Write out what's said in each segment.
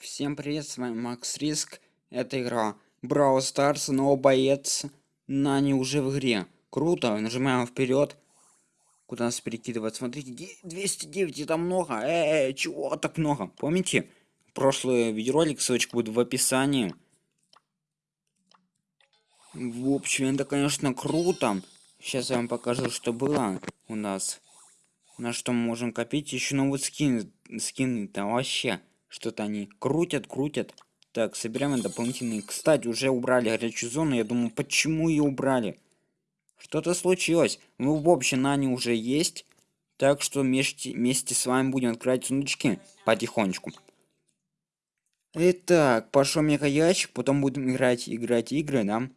Всем привет, с вами Макс Риск. Это игра Brawl Stars, но боец Нани уже в игре. Круто, нажимаем вперед. Куда нас перекидывать? Смотрите, 209, это много. Э, -э чего так много? Помните? Прошлый видеоролик, ссылочка будет в описании. В общем, это, конечно, круто. Сейчас я вам покажу, что было у нас. На что мы можем копить. Еще новый скин. Скины-то вообще что-то они крутят, крутят. Так, собираем дополнительные. Кстати, уже убрали горячую зону. Я думаю, почему ее убрали? Что-то случилось. Ну, в общем, они уже есть. Так что вместе, вместе с вами будем открывать сундучки потихонечку. Итак, пошел мега ящик, потом будем играть, играть игры, да?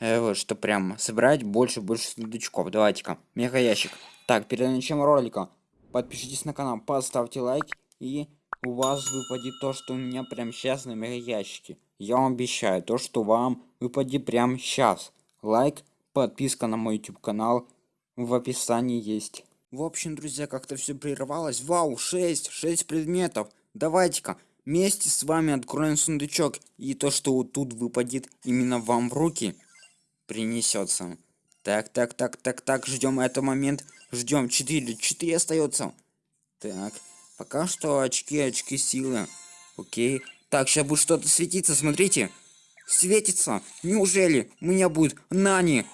Э, вот, что прям собрать больше, больше сундучков. Давайте-ка, мега ящик. Так, перед началом ролика подпишитесь на канал, поставьте лайк и у вас выпадет то, что у меня прям сейчас на ящике. Я вам обещаю, то, что вам выпадет прям сейчас. Лайк, подписка на мой YouTube канал в описании есть. В общем, друзья, как-то все прервалось. Вау, 6, 6 предметов. Давайте-ка вместе с вами откроем сундучок. И то, что вот тут выпадет именно вам в руки, принесется. Так, так, так, так, так, ждем этот момент. Ждем 4, 4 остается. Так. Пока что очки, очки силы. Окей. Так, сейчас будет что-то светиться, смотрите. Светится. Неужели у меня будет Нани?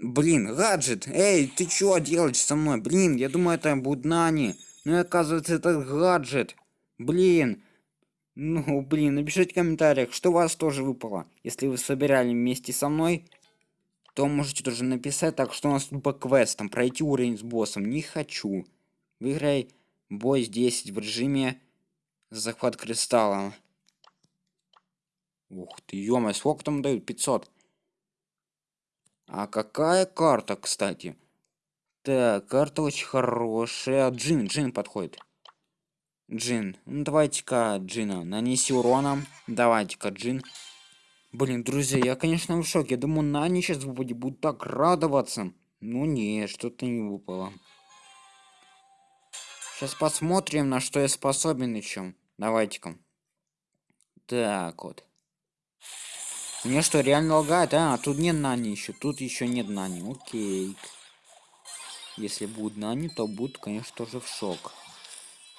Блин, гаджет. Эй, ты что делаешь со мной? Блин, я думаю, это будет Нани. Ну и оказывается, это гаджет. Блин. Ну, блин, напишите в комментариях, что у вас тоже выпало. Если вы собирали вместе со мной, то можете тоже написать. Так, что у нас тут по квестам. Пройти уровень с боссом. Не хочу. Выиграй Бой здесь в режиме захват кристалла. Ух ты, ё сколько там дают? 500. А какая карта, кстати? Так, карта очень хорошая. Джин, Джин подходит. Джин. Ну, давайте-ка Джина. Нанеси урона. Давайте-ка Джин. Блин, друзья, я, конечно, в шоке. Я думаю, Нани сейчас будет так радоваться. Ну, не, что-то не выпало. Сейчас посмотрим, на что я способен еще. Давайте-ка. Так вот. Мне что, реально лагает? А, тут нет нани еще. Тут еще нет нани. Окей. Если будет нани, то будет, конечно, тоже в шок.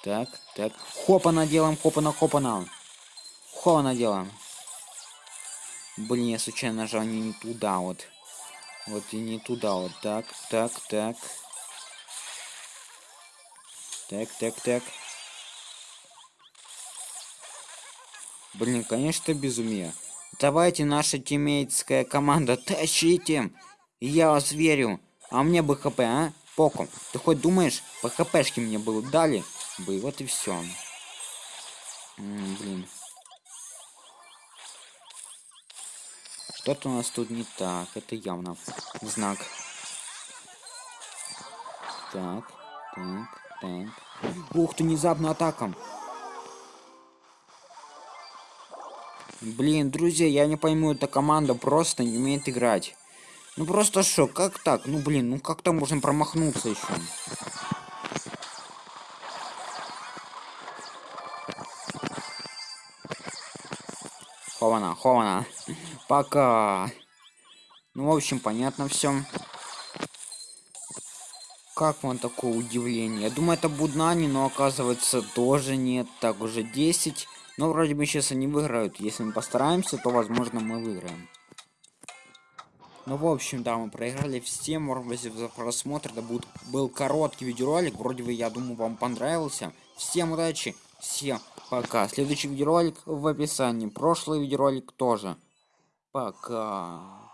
Так, так. Хопа наделаем, хопа на хопа на. Хопа наделаем. Блин, я случайно нажал не, не туда вот. Вот и не туда вот. Так, так, так. Так, так, так. Блин, конечно, безумие. Давайте наша тиммейтская команда, тащите. Я вас верю. А мне бы хп, а? Поком. Ты хоть думаешь, по хпшке мне было дали? Бы, вот и все. блин. Что-то у нас тут не так. Это явно знак. Так, так. Так. Ух ты, внезапно атака. Блин, друзья, я не пойму, эта команда просто не умеет играть. Ну просто шок, как так? Ну блин, ну как там можно промахнуться еще? Хована, хована. Пока. Ну, в общем, понятно все. Как вам такое удивление? Я думаю, это Буднани, но оказывается тоже нет. Так, уже 10. Но вроде бы сейчас они выиграют. Если мы постараемся, то возможно мы выиграем. Ну, в общем, да, мы проиграли. Всем спасибо за просмотр. Это будет, был короткий видеоролик. Вроде бы, я думаю, вам понравился. Всем удачи. Всем пока. Следующий видеоролик в описании. Прошлый видеоролик тоже. Пока.